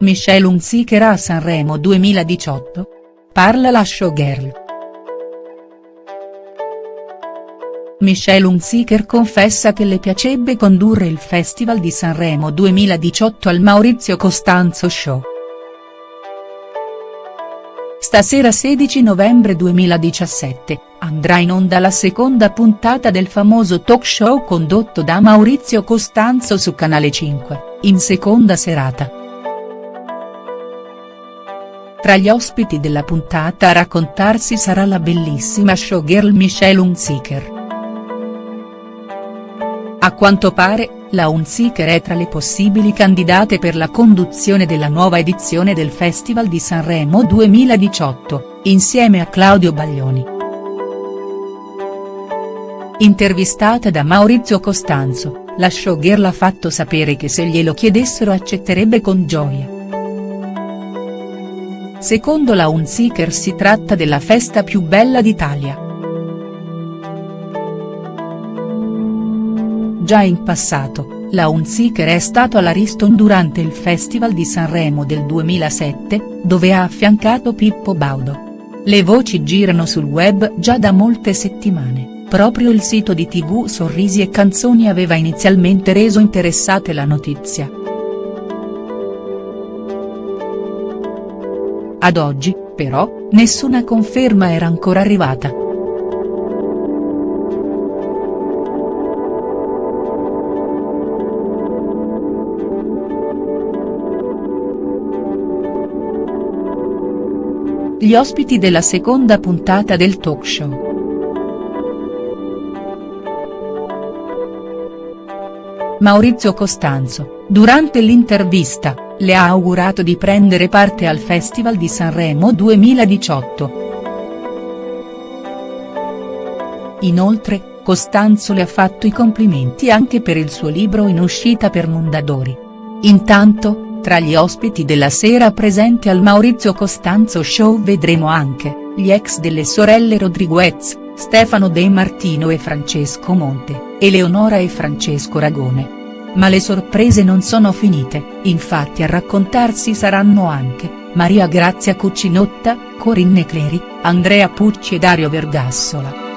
Michelle Hunziker a Sanremo 2018? Parla la showgirl. Michelle Hunziker confessa che le piacerebbe condurre il Festival di Sanremo 2018 al Maurizio Costanzo Show. Stasera 16 novembre 2017, andrà in onda la seconda puntata del famoso talk show condotto da Maurizio Costanzo su Canale 5, in seconda serata. Tra gli ospiti della puntata a raccontarsi sarà la bellissima showgirl Michelle Hunziker. A quanto pare, la Hunziker è tra le possibili candidate per la conduzione della nuova edizione del Festival di Sanremo 2018, insieme a Claudio Baglioni. Intervistata da Maurizio Costanzo, la showgirl ha fatto sapere che se glielo chiedessero accetterebbe con gioia. Secondo la Hunziker si tratta della festa più bella d'Italia. Già in passato, la Hunziker è stato all'Ariston durante il Festival di Sanremo del 2007, dove ha affiancato Pippo Baudo. Le voci girano sul web già da molte settimane, proprio il sito di tv Sorrisi e Canzoni aveva inizialmente reso interessate la notizia. Ad oggi, però, nessuna conferma era ancora arrivata. Gli ospiti della seconda puntata del talk show. Maurizio Costanzo, durante l'intervista, le ha augurato di prendere parte al Festival di Sanremo 2018. Inoltre, Costanzo le ha fatto i complimenti anche per il suo libro in uscita per Mondadori. Intanto, tra gli ospiti della sera presenti al Maurizio Costanzo Show vedremo anche, gli ex delle sorelle Rodriguez, Stefano De Martino e Francesco Monte, Eleonora e Francesco Ragone. Ma le sorprese non sono finite, infatti a raccontarsi saranno anche, Maria Grazia Cucinotta, Corinne Cleri, Andrea Pucci e Dario Vergassola.